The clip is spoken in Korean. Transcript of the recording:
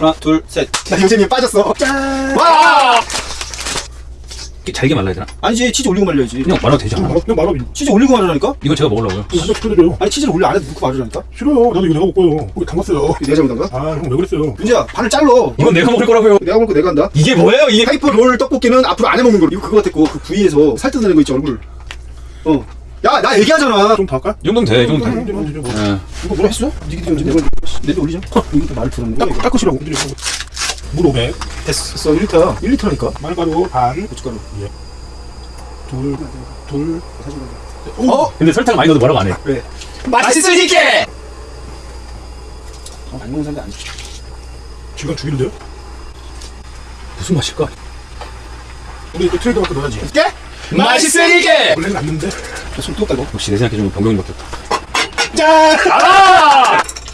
하나, 둘, 셋. 나 요즘에 빠졌어. 짠. 와! 이게 잘게 말라야 되나? 아니지 치즈 올리고 말려야지. 그냥 말아도 되지 않아? 말아, 그냥 말아. 치즈 올리고 말하라니까? 이건 제가 먹으려고요. 이거 한번 시켜드려요. 아니 치즈를 올려 안에 넣고 말하라니까? 싫어요. 나도 이거 내가 먹고요. 거기 담갔어요. 내가 잘못한가? 아, 형 왜 그랬어요? 윤지야 반을 잘러. 이건 내가 먹을 거라고요. 내가 먹고 내가 한다. 이게 뭐예요? 이게 파이프 롤 떡볶이는 앞으로 안에 먹는 거. 이거 그거 같았고 그 부위에서 살 뜯어내는 거 있지 얼굴. 어. 야 나 얘기하잖아. 좀더 할까? 이 정도면 돼. 이 정도면 돼. 좀. 예. 이거 뭐라 했어? 니기디 언제 내가 내도 올리자. 이것도 말 들었네. 딱, 닦으시라고. 물 500. 됐어 1리터야. 1리터라니까. 마늘가루 반. 고춧가루. 둘. 둘. 어? 근데 설탕 많이 넣어도 뭐라고 안 해. 왜? 맛있으니까! 어, 많이 먹는 사람들 아니지. 지금 죽이는데요? 무슨 맛일까? 우리 또 트레이드 마크 넣어야지. 깨? 맛있으니까! 원래는 안 넣는데. 손 뜨겁다 이거. 역시 내 생각에 좀 병경이밖에 없다. 짠! 아!